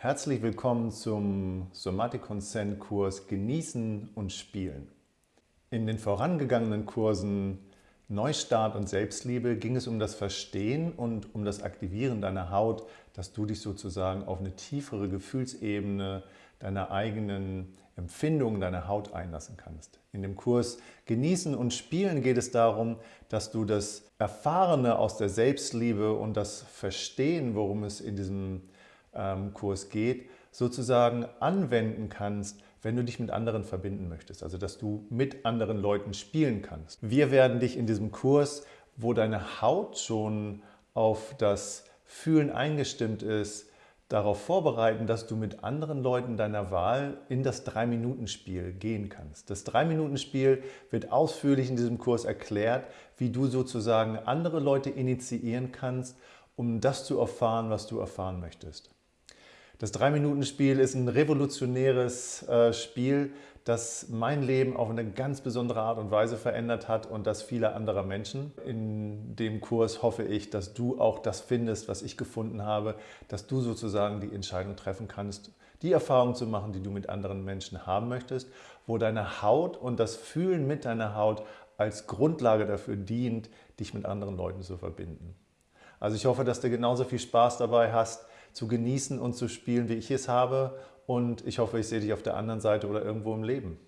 Herzlich willkommen zum Somatic Consent Kurs Genießen und Spielen. In den vorangegangenen Kursen Neustart und Selbstliebe ging es um das Verstehen und um das Aktivieren deiner Haut, dass du dich sozusagen auf eine tiefere Gefühlsebene deiner eigenen Empfindungen deiner Haut einlassen kannst. In dem Kurs Genießen und Spielen geht es darum, dass du das Erfahrene aus der Selbstliebe und das Verstehen, worum es in diesem Kurs geht, sozusagen anwenden kannst, wenn du dich mit anderen verbinden möchtest, also dass du mit anderen Leuten spielen kannst. Wir werden dich in diesem Kurs, wo deine Haut schon auf das Fühlen eingestimmt ist, darauf vorbereiten, dass du mit anderen Leuten deiner Wahl in das 3-Minuten-Spiel gehen kannst. Das 3-Minuten-Spiel wird ausführlich in diesem Kurs erklärt, wie du sozusagen andere Leute initiieren kannst, um das zu erfahren, was du erfahren möchtest. Das 3-Minuten-Spiel ist ein revolutionäres äh, Spiel, das mein Leben auf eine ganz besondere Art und Weise verändert hat und das vieler anderer Menschen. In dem Kurs hoffe ich, dass du auch das findest, was ich gefunden habe, dass du sozusagen die Entscheidung treffen kannst, die Erfahrung zu machen, die du mit anderen Menschen haben möchtest, wo deine Haut und das Fühlen mit deiner Haut als Grundlage dafür dient, dich mit anderen Leuten zu verbinden. Also ich hoffe, dass du genauso viel Spaß dabei hast, zu genießen und zu spielen, wie ich es habe. Und ich hoffe, ich sehe dich auf der anderen Seite oder irgendwo im Leben.